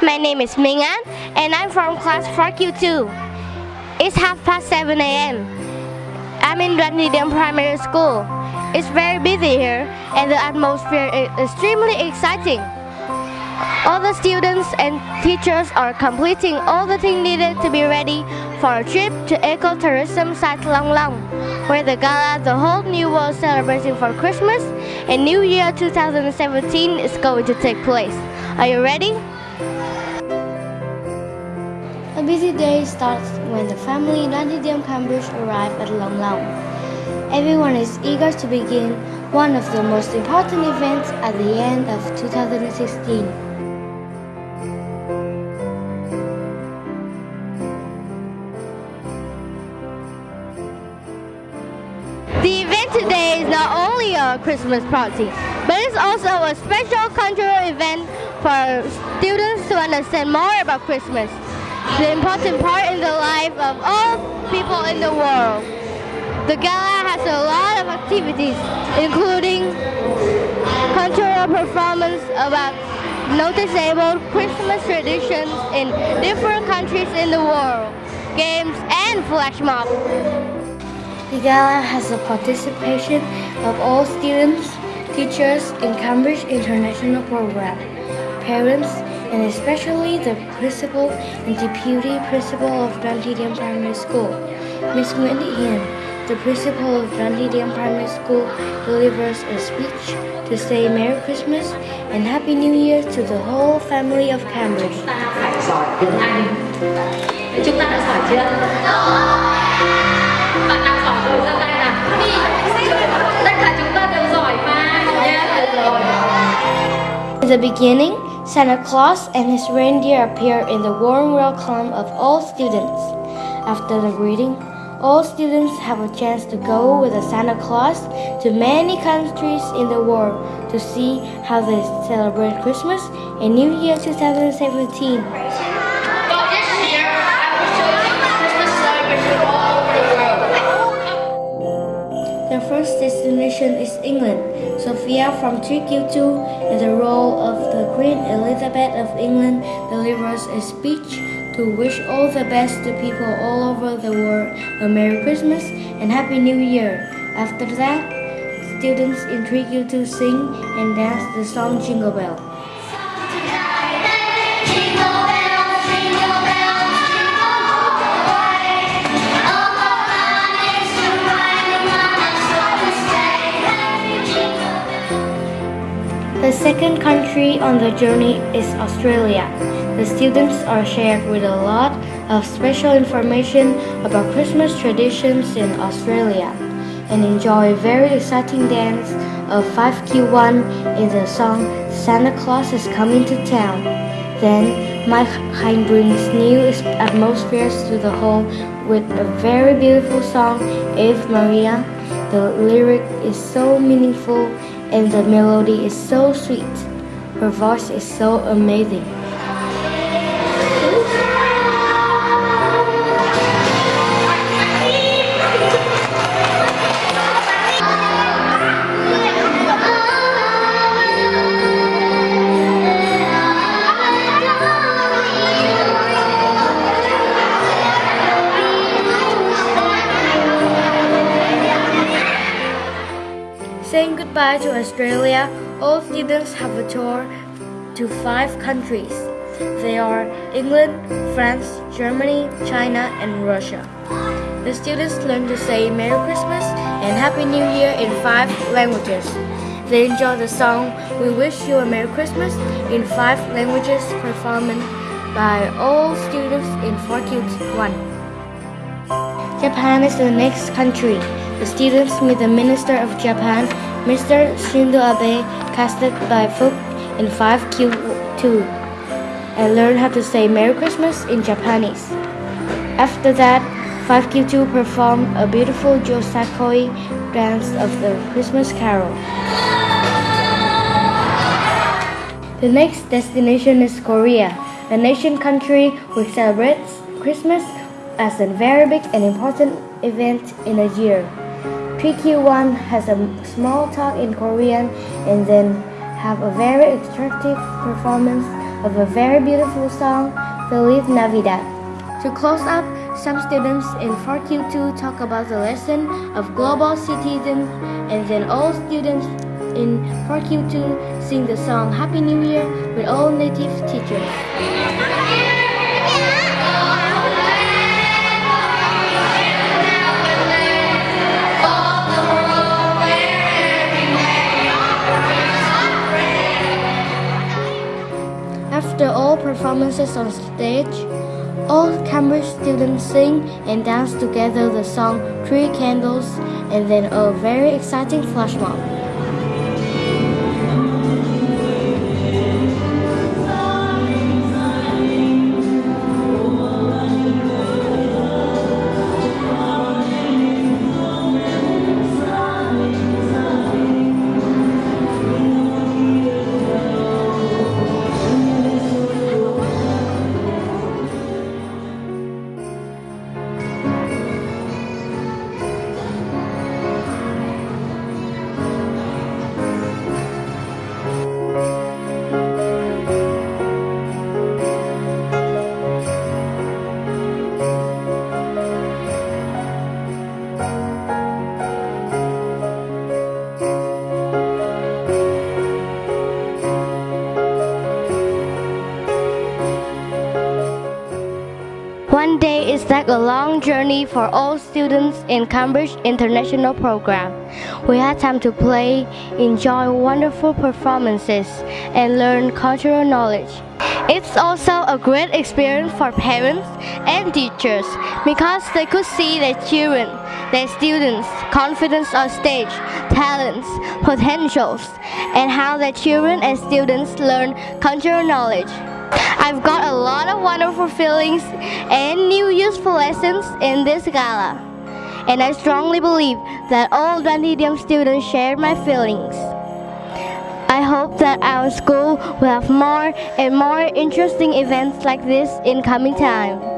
My name is Mingan and I'm from class 4Q2. It's half past 7 a.m. I'm in Drandidiam Primary School. It's very busy here and the atmosphere is extremely exciting. All the students and teachers are completing all the things needed to be ready for a trip to ecotourism site Long Long, where the gala The Whole New World Celebration for Christmas and New Year 2017 is going to take place. Are you ready? A busy day starts when the family Nadidiam Cambridge arrive at Long Long. Everyone is eager to begin one of the most important events at the end of 2016. The event today is not only a Christmas party, but it's also a special cultural event for students to understand more about Christmas, the important part in the life of all people in the world. The gala has a lot of activities, including cultural performance about noticeable Christmas traditions in different countries in the world, games, and flash mob. The gala has the participation of all students, teachers in Cambridge International Program, parents, and especially the principal and deputy principal of Drantidiam Primary School. Ms. Wendy Hien, the principal of Drantidiam Primary School, delivers a speech to say Merry Christmas and Happy New Year to the whole family of Cambridge. In the beginning, Santa Claus and his reindeer appear in the warm welcome of all students. After the greeting, all students have a chance to go with the Santa Claus to many countries in the world to see how they celebrate Christmas and New Year 2017. Destination is England. Sophia from 3Q2 in the role of the Queen Elizabeth of England delivers a speech to wish all the best to people all over the world a Merry Christmas and Happy New Year. After that, students in 3Q2 sing and dance the song Jingle Bell. Second country on the journey is Australia. The students are shared with a lot of special information about Christmas traditions in Australia and enjoy very exciting dance of 5Q1 in the song Santa Claus is Coming to Town. Then Mike Hein brings new atmospheres to the hall with a very beautiful song, Ave Maria. The lyric is so meaningful and the melody is so sweet. Her voice is so amazing. Goodbye to Australia, all students have a tour to five countries. They are England, France, Germany, China, and Russia. The students learn to say Merry Christmas and Happy New Year in five languages. They enjoy the song We Wish You a Merry Christmas in five languages performed by all students in 4Q1. Japan is the next country. The students meet the Minister of Japan, Mr. Shinzo Abe, casted by Fook in 5Q2, and learn how to say Merry Christmas in Japanese. After that, 5Q2 performed a beautiful Yosakoi dance of the Christmas carol. The next destination is Korea, a nation country which celebrates Christmas as a very big and important event in a year. 3Q1 has a small talk in Korean and then have a very attractive performance of a very beautiful song, Feliz Navidad. To close up, some students in 4Q2 talk about the lesson of global citizens, and then all students in 4Q2 sing the song Happy New Year with all native teachers. After all performances on stage, all Cambridge students sing and dance together the song Three Candles and then a very exciting flash mob. Like a long journey for all students in Cambridge International Program. We had time to play, enjoy wonderful performances, and learn cultural knowledge. It's also a great experience for parents and teachers because they could see their children, their students' confidence on stage, talents, potentials, and how their children and students learn cultural knowledge. I've got a lot of wonderful feelings and new useful lessons in this gala. And I strongly believe that all Dunedin students share my feelings. I hope that our school will have more and more interesting events like this in coming time.